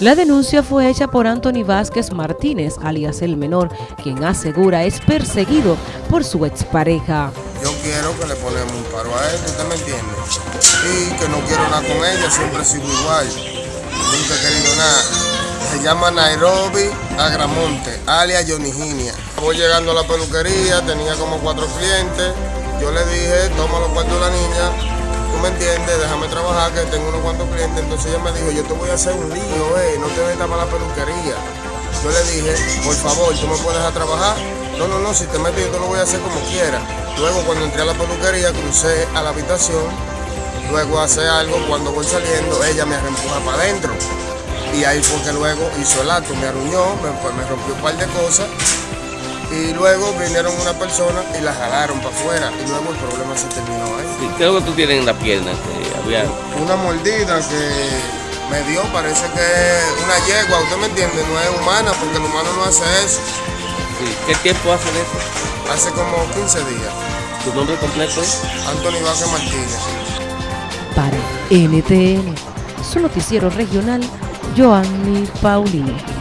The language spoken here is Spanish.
La denuncia fue hecha por Anthony Vázquez Martínez, alias el menor, quien asegura es perseguido por su expareja. Yo quiero que le ponemos un paro a él, ¿usted me entiende? Y que no quiero nada con ella, siempre sigo igual. Nunca he querido nada. Se llama Nairobi Agramonte, alias Johnny Voy llegando a la peluquería, tenía como cuatro clientes. Yo le dije, toma los cuartos de la niña, tú me entiendes, déjame trabajar, que tengo unos cuantos clientes. Entonces ella me dijo, yo te voy a hacer un lío, eh, no te metas para la peluquería. Yo le dije, por favor, ¿tú me puedes dejar trabajar? No, no, no, si te metes yo te lo voy a hacer como quiera. Luego cuando entré a la peluquería, crucé a la habitación, luego hace algo, cuando voy saliendo, ella me reempuja para adentro. Y ahí fue que luego hizo el acto, me arruñó, me, pues, me rompió un par de cosas. Y luego vinieron una persona y la jalaron para afuera. Y luego el problema se terminó ahí. ¿Qué es lo que tú tienes en la pierna? Que había... Una mordida que me dio, parece que una yegua, ¿usted me entiende? No es humana, porque el humano no hace eso. Sí. ¿Qué tiempo hace de eso? Hace como 15 días. ¿Tu nombre completo es? Anthony Vázquez Martínez. Para NTN, su noticiero regional, Joanny Paulino.